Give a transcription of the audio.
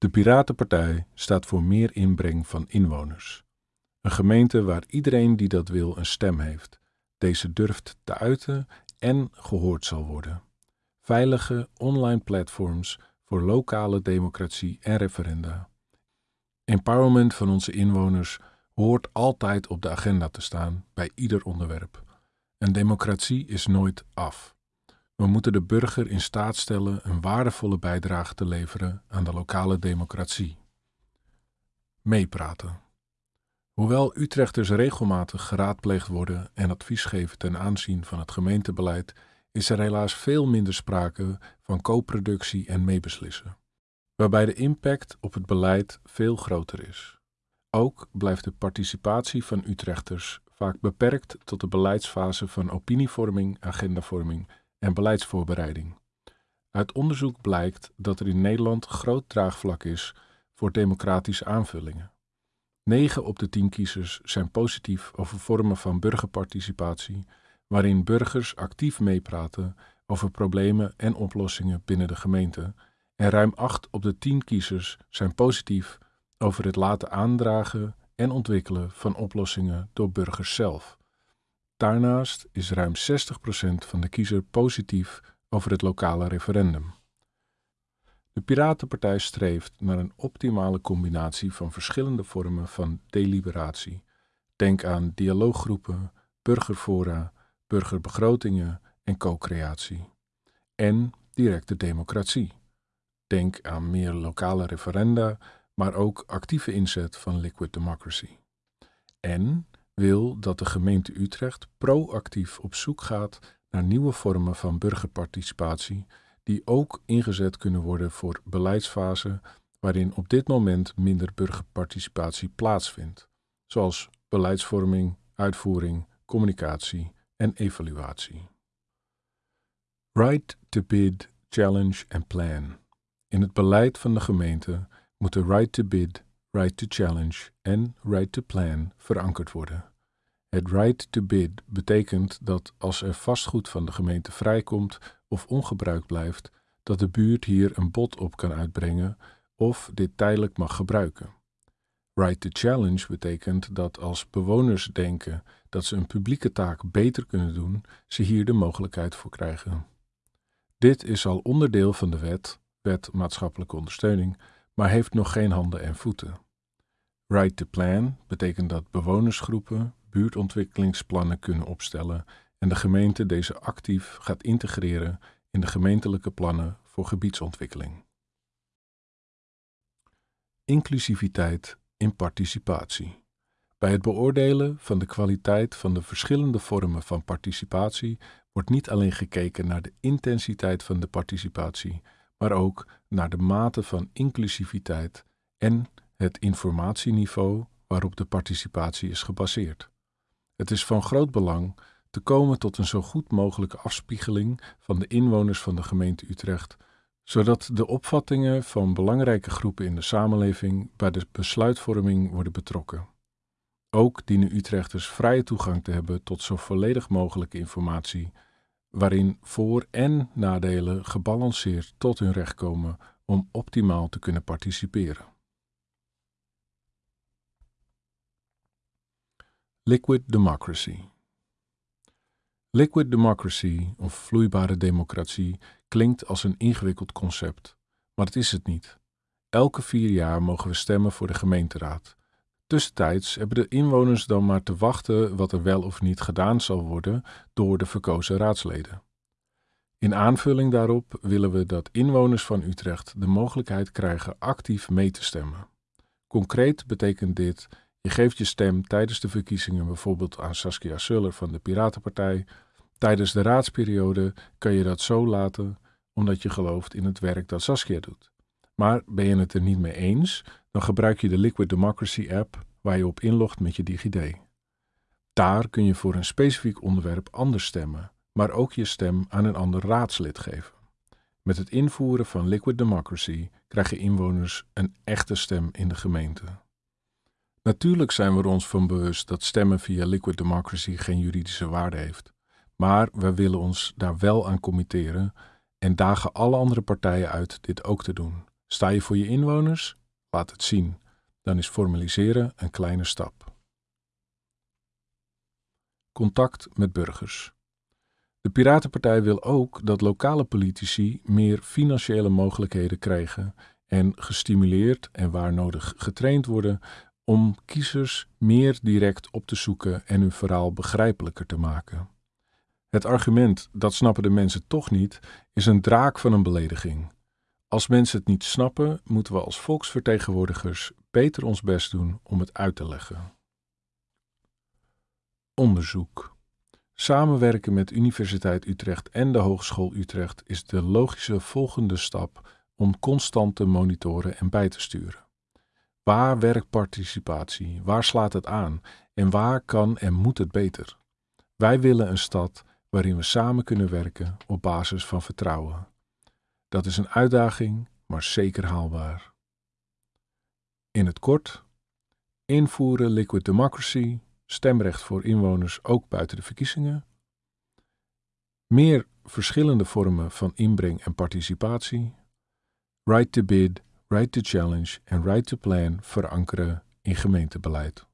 De Piratenpartij staat voor meer inbreng van inwoners. Een gemeente waar iedereen die dat wil een stem heeft, deze durft te uiten en gehoord zal worden. Veilige online platforms voor lokale democratie en referenda. Empowerment van onze inwoners hoort altijd op de agenda te staan bij ieder onderwerp. Een democratie is nooit af. We moeten de burger in staat stellen een waardevolle bijdrage te leveren aan de lokale democratie. Meepraten. Hoewel Utrechters regelmatig geraadpleegd worden en advies geven ten aanzien van het gemeentebeleid, is er helaas veel minder sprake van co-productie en meebeslissen, waarbij de impact op het beleid veel groter is. Ook blijft de participatie van Utrechters vaak beperkt tot de beleidsfase van opinievorming, agendavorming en beleidsvoorbereiding. Uit onderzoek blijkt dat er in Nederland groot draagvlak is voor democratische aanvullingen. 9 op de 10 kiezers zijn positief over vormen van burgerparticipatie, waarin burgers actief meepraten over problemen en oplossingen binnen de gemeente. En ruim 8 op de 10 kiezers zijn positief over het laten aandragen en ontwikkelen van oplossingen door burgers zelf. Daarnaast is ruim 60% van de kiezer positief over het lokale referendum. De Piratenpartij streeft naar een optimale combinatie van verschillende vormen van deliberatie. Denk aan dialooggroepen, burgerfora, burgerbegrotingen en co-creatie. En directe democratie. Denk aan meer lokale referenda, maar ook actieve inzet van liquid democracy. En wil dat de gemeente Utrecht proactief op zoek gaat naar nieuwe vormen van burgerparticipatie die ook ingezet kunnen worden voor beleidsfasen waarin op dit moment minder burgerparticipatie plaatsvindt, zoals beleidsvorming, uitvoering, communicatie en evaluatie. Right to bid, challenge en plan. In het beleid van de gemeente moeten right to bid, right to challenge en right to plan verankerd worden. Het right to bid betekent dat als er vastgoed van de gemeente vrijkomt of ongebruikt blijft, dat de buurt hier een bod op kan uitbrengen of dit tijdelijk mag gebruiken. Right to challenge betekent dat als bewoners denken dat ze een publieke taak beter kunnen doen, ze hier de mogelijkheid voor krijgen. Dit is al onderdeel van de wet, wet maatschappelijke ondersteuning, maar heeft nog geen handen en voeten. Right to plan betekent dat bewonersgroepen buurtontwikkelingsplannen kunnen opstellen en de gemeente deze actief gaat integreren in de gemeentelijke plannen voor gebiedsontwikkeling. Inclusiviteit in participatie. Bij het beoordelen van de kwaliteit van de verschillende vormen van participatie wordt niet alleen gekeken naar de intensiteit van de participatie, maar ook naar de mate van inclusiviteit en het informatieniveau waarop de participatie is gebaseerd. Het is van groot belang te komen tot een zo goed mogelijke afspiegeling van de inwoners van de gemeente Utrecht, zodat de opvattingen van belangrijke groepen in de samenleving bij de besluitvorming worden betrokken. Ook dienen Utrechters vrije toegang te hebben tot zo volledig mogelijke informatie, waarin voor- en nadelen gebalanceerd tot hun recht komen om optimaal te kunnen participeren. Liquid Democracy Liquid democracy of vloeibare democratie klinkt als een ingewikkeld concept, maar het is het niet. Elke vier jaar mogen we stemmen voor de gemeenteraad. Tussentijds hebben de inwoners dan maar te wachten wat er wel of niet gedaan zal worden door de verkozen raadsleden. In aanvulling daarop willen we dat inwoners van Utrecht de mogelijkheid krijgen actief mee te stemmen. Concreet betekent dit je geeft je stem tijdens de verkiezingen bijvoorbeeld aan Saskia Suller van de Piratenpartij. Tijdens de raadsperiode kan je dat zo laten omdat je gelooft in het werk dat Saskia doet. Maar ben je het er niet mee eens, dan gebruik je de Liquid Democracy app waar je op inlogt met je DigiD. Daar kun je voor een specifiek onderwerp anders stemmen, maar ook je stem aan een ander raadslid geven. Met het invoeren van Liquid Democracy krijgen inwoners een echte stem in de gemeente. Natuurlijk zijn we er ons van bewust dat stemmen via Liquid Democracy geen juridische waarde heeft. Maar we willen ons daar wel aan committeren en dagen alle andere partijen uit dit ook te doen, Sta je voor je inwoners? Laat het zien. Dan is formaliseren een kleine stap. Contact met burgers. De Piratenpartij wil ook dat lokale politici meer financiële mogelijkheden krijgen en gestimuleerd en waar nodig getraind worden om kiezers meer direct op te zoeken en hun verhaal begrijpelijker te maken. Het argument dat snappen de mensen toch niet is een draak van een belediging. Als mensen het niet snappen, moeten we als volksvertegenwoordigers beter ons best doen om het uit te leggen. Onderzoek. Samenwerken met Universiteit Utrecht en de Hogeschool Utrecht is de logische volgende stap om constant te monitoren en bij te sturen. Waar werkt participatie? Waar slaat het aan? En waar kan en moet het beter? Wij willen een stad waarin we samen kunnen werken op basis van vertrouwen. Dat is een uitdaging, maar zeker haalbaar. In het kort: invoeren liquid democracy, stemrecht voor inwoners ook buiten de verkiezingen. Meer verschillende vormen van inbreng en participatie. Right to bid, right to challenge en right to plan verankeren in gemeentebeleid.